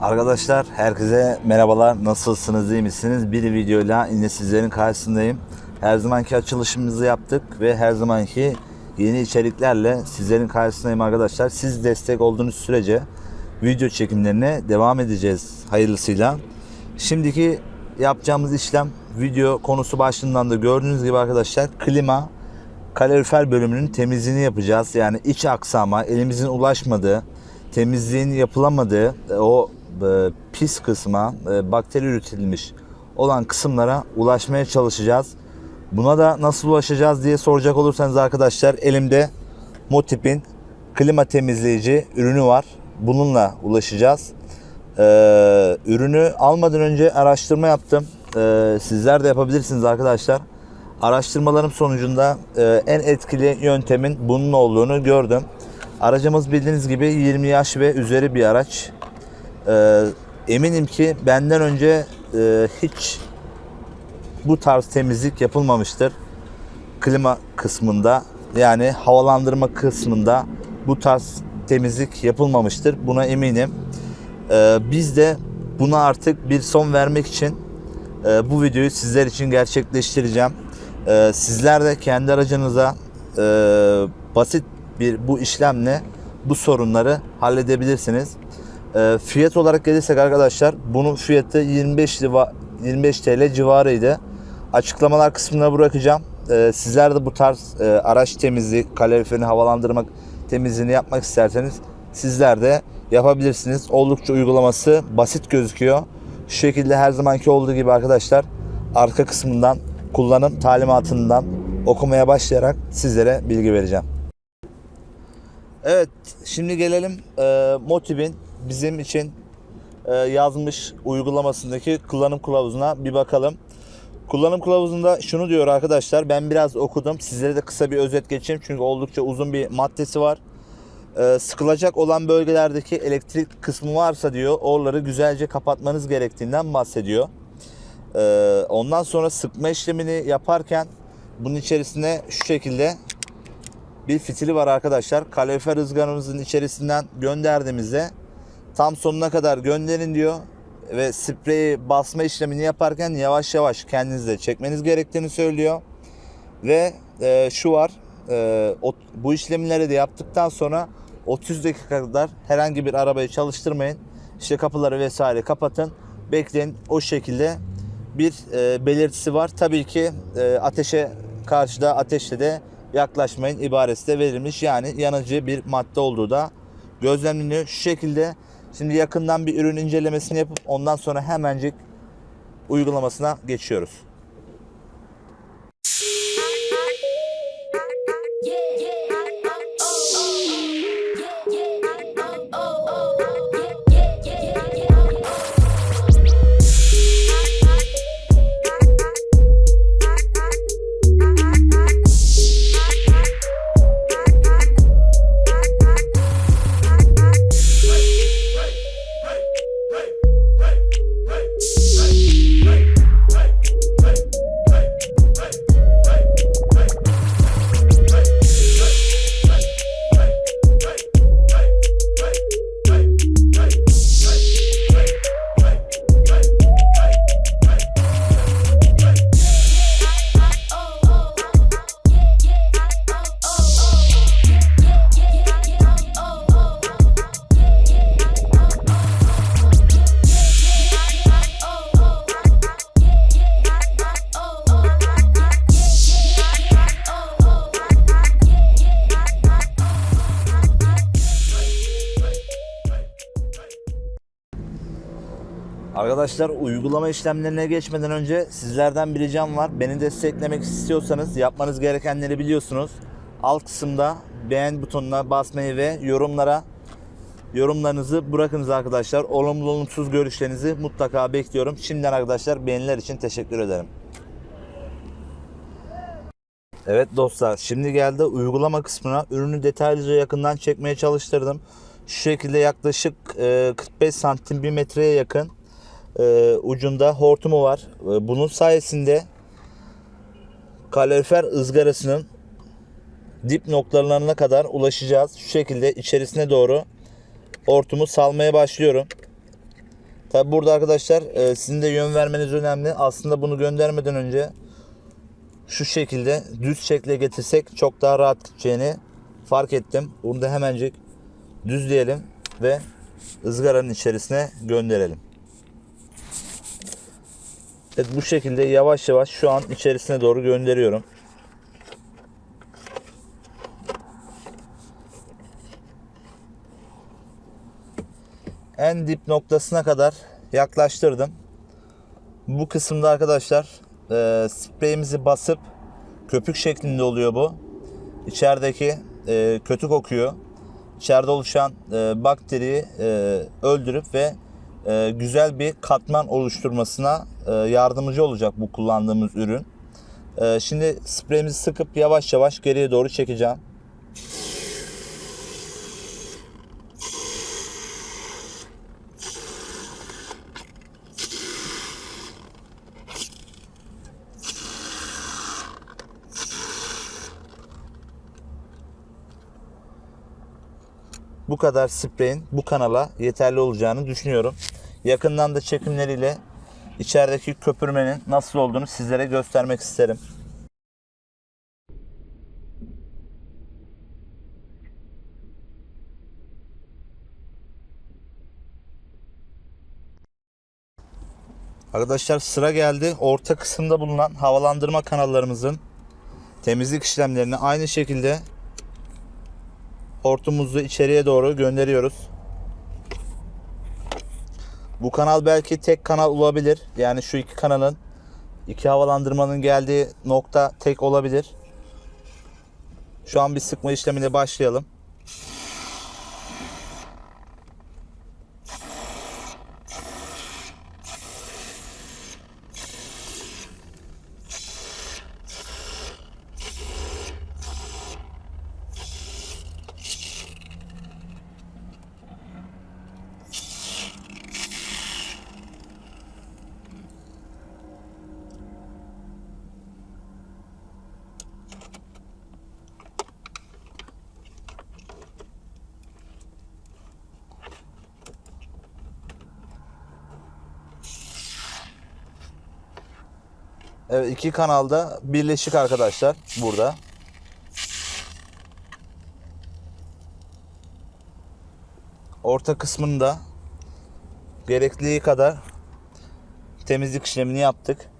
Arkadaşlar herkese merhabalar. Nasılsınız, iyi misiniz? Bir videoyla yine sizlerin karşısındayım. Her zamanki açılışımızı yaptık ve her zamanki yeni içeriklerle sizlerin karşısındayım arkadaşlar. Siz destek olduğunuz sürece video çekimlerine devam edeceğiz hayırlısıyla. Şimdiki yapacağımız işlem video konusu başlığından da gördüğünüz gibi arkadaşlar klima kalorifer bölümünün temizliğini yapacağız. Yani iç aksama, elimizin ulaşmadığı, temizliğin yapılamadığı e, o e, pis kısma, e, bakteri üretilmiş olan kısımlara ulaşmaya çalışacağız. Buna da nasıl ulaşacağız diye soracak olursanız arkadaşlar elimde Motip'in klima temizleyici ürünü var. Bununla ulaşacağız. Ee, ürünü almadan önce araştırma yaptım. Sizler de yapabilirsiniz arkadaşlar. Araştırmalarım sonucunda e, en etkili yöntemin bunun olduğunu gördüm. Aracımız bildiğiniz gibi 20 yaş ve üzeri bir araç. Ee, eminim ki benden önce e, hiç bu tarz temizlik yapılmamıştır. Klima kısmında yani havalandırma kısmında bu tarz temizlik yapılmamıştır. Buna eminim. Ee, biz de buna artık bir son vermek için e, bu videoyu sizler için gerçekleştireceğim. Ee, sizler de kendi aracınıza e, basit bir bu işlemle bu sorunları halledebilirsiniz. Ee, fiyat olarak gelirsek arkadaşlar bunun fiyatı 25 liva, 25 TL civarıydı. Açıklamalar kısmına bırakacağım. Ee, sizler de bu tarz e, araç temizliği, kaloriferini havalandırmak temizliğini yapmak isterseniz sizler de yapabilirsiniz. Oldukça uygulaması basit gözüküyor. Şu şekilde her zamanki olduğu gibi arkadaşlar arka kısmından kullanım talimatından okumaya başlayarak sizlere bilgi vereceğim. Evet, şimdi gelelim e, Motiv'in bizim için e, yazmış uygulamasındaki kullanım kılavuzuna bir bakalım. Kullanım kılavuzunda şunu diyor arkadaşlar. Ben biraz okudum. Sizlere de kısa bir özet geçeyim. Çünkü oldukça uzun bir maddesi var. E, sıkılacak olan bölgelerdeki elektrik kısmı varsa diyor. Oraları güzelce kapatmanız gerektiğinden bahsediyor. E, ondan sonra sıkma işlemini yaparken bunun içerisine şu şekilde bir fitili var arkadaşlar. Kalorifer ızgaramızın içerisinden gönderdiğimizde tam sonuna kadar gönderin diyor ve spreyi basma işlemini yaparken yavaş yavaş kendinizde çekmeniz gerektiğini söylüyor. Ve e, şu var e, o, bu işlemleri de yaptıktan sonra 30 dakika kadar herhangi bir arabayı çalıştırmayın. İşte kapıları vesaire kapatın. Bekleyin o şekilde bir e, belirtisi var. Tabii ki e, ateşe karşıda ateşle de yaklaşmayın ibaresi de verilmiş. Yani yanıcı bir madde olduğu da gözlemleniyor. Şu şekilde şimdi yakından bir ürün incelemesini yapıp ondan sonra hemencik uygulamasına geçiyoruz. Arkadaşlar uygulama işlemlerine geçmeden önce sizlerden bir ricam var. Beni desteklemek istiyorsanız yapmanız gerekenleri biliyorsunuz. Alt kısımda beğen butonuna basmayı ve yorumlara yorumlarınızı bırakınız arkadaşlar. Olumlu olumsuz görüşlerinizi mutlaka bekliyorum. Şimdiden arkadaşlar beğeniler için teşekkür ederim. Evet dostlar şimdi geldi uygulama kısmına. Ürünü detaylıca yakından çekmeye çalıştırdım. Şu şekilde yaklaşık e, 45 santim bir metreye yakın e, ucunda hortumu var. E, bunun sayesinde kalorifer ızgarasının dip noktalarına kadar ulaşacağız. Şu şekilde içerisine doğru hortumu salmaya başlıyorum. Tabi burada arkadaşlar e, sizin de yön vermeniz önemli. Aslında bunu göndermeden önce şu şekilde düz şekle getirsek çok daha rahat gideceğini fark ettim. Bunu da hemencik düzleyelim ve ızgaranın içerisine gönderelim. Evet bu şekilde yavaş yavaş şu an içerisine doğru gönderiyorum. En dip noktasına kadar yaklaştırdım. Bu kısımda arkadaşlar e, spreyimizi basıp köpük şeklinde oluyor bu. İçerideki e, kötü kokuyor. İçeride oluşan e, bakteriyi e, öldürüp ve e, güzel bir katman oluşturmasına yardımcı olacak bu kullandığımız ürün. E, şimdi spreyimizi sıkıp yavaş yavaş geriye doğru çekeceğim. bu kadar spreyin bu kanala yeterli olacağını düşünüyorum. Yakından da çekimleriyle içerideki köpürmenin nasıl olduğunu sizlere göstermek isterim. Arkadaşlar sıra geldi. Orta kısımda bulunan havalandırma kanallarımızın temizlik işlemlerini aynı şekilde hortumumuzu içeriye doğru gönderiyoruz. Bu kanal belki tek kanal olabilir. Yani şu iki kanalın iki havalandırmanın geldiği nokta tek olabilir. Şu an bir sıkma işlemine başlayalım. Evet iki kanalda birleşik arkadaşlar burada. Orta kısmında gerektiği kadar temizlik işlemini yaptık.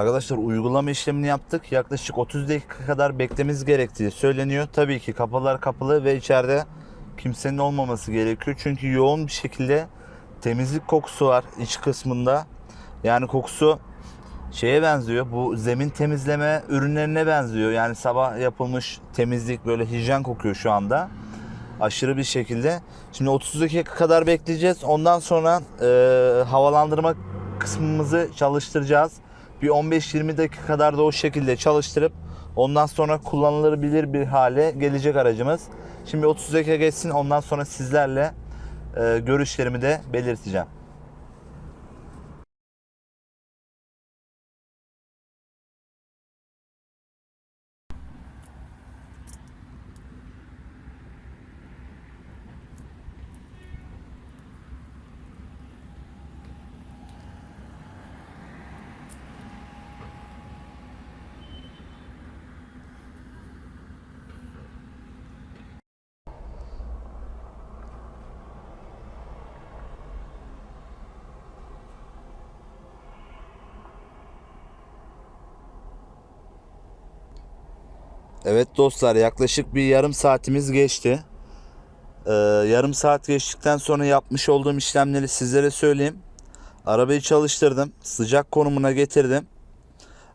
Arkadaşlar uygulama işlemini yaptık. Yaklaşık 30 dakika kadar beklememiz gerektiği söyleniyor. Tabii ki kapılar kapalı ve içeride kimsenin olmaması gerekiyor. Çünkü yoğun bir şekilde temizlik kokusu var iç kısmında. Yani kokusu şeye benziyor. Bu zemin temizleme ürünlerine benziyor. Yani sabah yapılmış temizlik böyle hijyen kokuyor şu anda. Aşırı bir şekilde. Şimdi 30 dakika kadar bekleyeceğiz. Ondan sonra e, havalandırma kısmımızı çalıştıracağız. Bir 15-20 dakika kadar da o şekilde çalıştırıp Ondan sonra kullanılabilir bir hale gelecek aracımız. Şimdi 30 dakika geçsin ondan sonra sizlerle e, görüşlerimi de belirteceğim. Evet dostlar yaklaşık bir yarım saatimiz geçti. Ee, yarım saat geçtikten sonra yapmış olduğum işlemleri sizlere söyleyeyim. Arabayı çalıştırdım. Sıcak konumuna getirdim.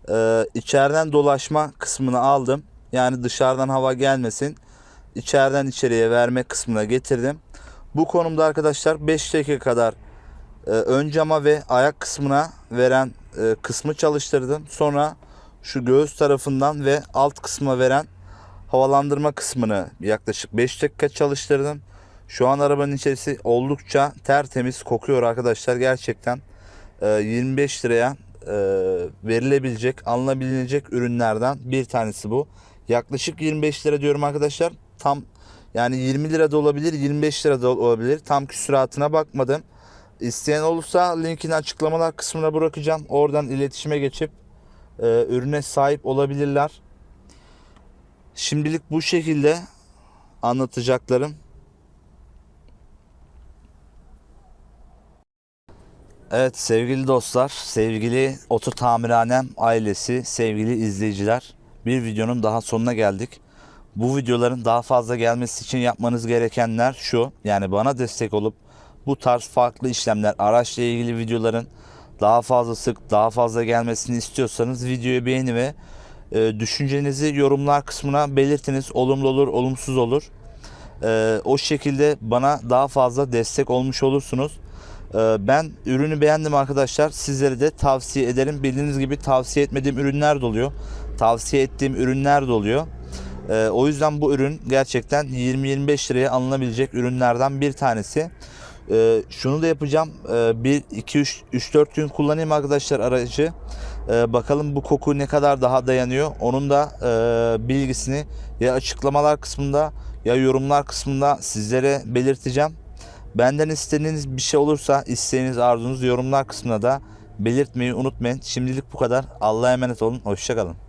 Ee, içeriden dolaşma kısmını aldım. Yani dışarıdan hava gelmesin. İçeriden içeriye verme kısmına getirdim. Bu konumda arkadaşlar 5 dakika kadar e, ön cama ve ayak kısmına veren e, kısmı çalıştırdım. Sonra şu göğüs tarafından ve alt kısma veren havalandırma kısmını yaklaşık 5 dakika çalıştırdım. Şu an arabanın içerisi oldukça tertemiz kokuyor arkadaşlar. Gerçekten e, 25 liraya e, verilebilecek, alınabilecek ürünlerden bir tanesi bu. Yaklaşık 25 lira diyorum arkadaşlar. Tam yani 20 lira da olabilir, 25 lira da olabilir. Tam küsuratına bakmadım. İsteyen olursa linkini açıklamalar kısmına bırakacağım. Oradan iletişime geçip e, ürüne sahip olabilirler. Şimdilik bu şekilde anlatacaklarım. Evet sevgili dostlar, sevgili Oto Tamirhanem ailesi, sevgili izleyiciler. Bir videonun daha sonuna geldik. Bu videoların daha fazla gelmesi için yapmanız gerekenler şu. Yani bana destek olup bu tarz farklı işlemler, araçla ilgili videoların daha fazla sık, daha fazla gelmesini istiyorsanız videoyu beğeni ve e, düşüncenizi yorumlar kısmına belirtiniz. Olumlu olur, olumsuz olur. E, o şekilde bana daha fazla destek olmuş olursunuz. E, ben ürünü beğendim arkadaşlar. Sizlere de tavsiye ederim. Bildiğiniz gibi tavsiye etmediğim ürünler de oluyor. Tavsiye ettiğim ürünler de oluyor. E, o yüzden bu ürün gerçekten 20-25 liraya alınabilecek ürünlerden bir tanesi. E, şunu da yapacağım. E, 1, 2, 3, 3, 4 gün kullanayım arkadaşlar aracı. E, bakalım bu koku ne kadar daha dayanıyor. Onun da e, bilgisini ya açıklamalar kısmında ya yorumlar kısmında sizlere belirteceğim. Benden istediğiniz bir şey olursa isteğiniz arzunuz yorumlar kısmına da belirtmeyi unutmayın. Şimdilik bu kadar. Allah'a emanet olun. Hoşçakalın.